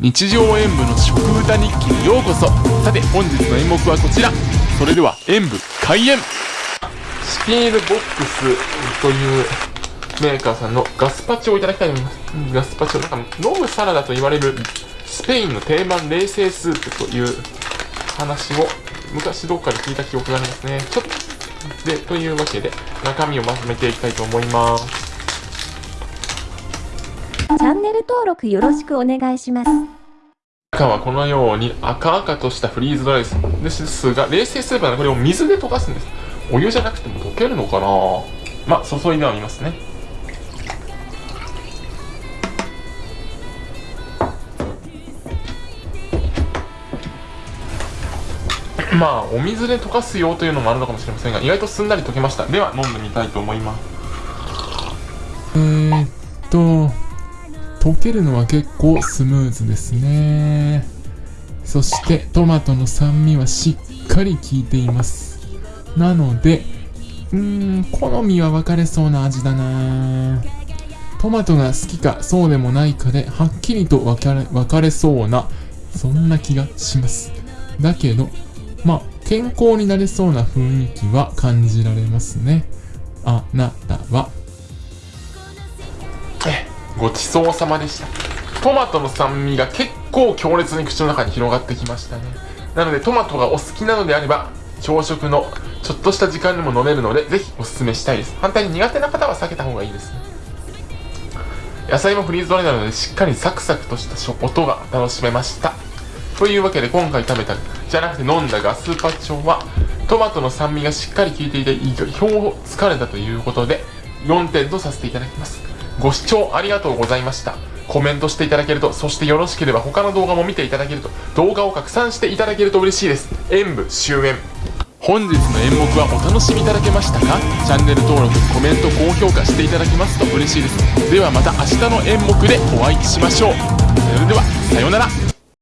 日常演舞の食歌日記にようこそ。さて本日の演目はこちら。それでは演舞開演。スピールボックスというメーカーさんのガスパチョをいただきたいと思います。ガスパチョなんか飲むサラダと言われるスペインの定番冷製スープという話を昔どっかで聞いた記憶がありますね。ちょっとでというわけで中身をまとめていきたいと思います。チャンネル登録よろしくお願いします。中はこのように赤々としたフリーズドライですですが、冷製スープなのでこれを水で溶かすんです。お湯じゃなくても溶けるのかなまあ、注いではみますね。まあ、お水で溶かすよというのもあるのかもしれませんが、意外とすんなり溶けました。では、飲んでみたいと思います。えーっと、溶けるのは結構スムーズですね。そしてトマトの酸味はしっかり効いています。なのでうーん好みは分かれそうな味だな。トマトが好きかそうでもないかではっきりと分かれ分かれそうなそんな気がします。だけどまあ健康になれそうな雰囲気は感じられますね。あなたはごちそうさまでした。トマトの酸味が結構強烈に口の中に広がってきましたね。なのでトマトがお好きなのであれば朝食のちょっとした時間にも飲めるのでぜひおすすめしたいです。反対に苦手な方は避けた方がいいですね。野菜もフリーズドライなのでしっかりサクサクとした音が楽しめました。というわけで今回食べたじゃなくて飲んだガスパチョはトマトの酸味がしっかり効いていて意表をつかれたということで4点とさせていただきます。ご視聴ありがとうございました。コメントしていただけると、そしてよろしければ他の動画も見ていただけると、動画を拡散していただけると嬉しいです。演舞終演。本日の演目はお楽しみいただけましたか？チャンネル登録、コメント、高評価していただけますと嬉しいです。ではまた明日の演目でお会いしましょう。それでは、さようなら。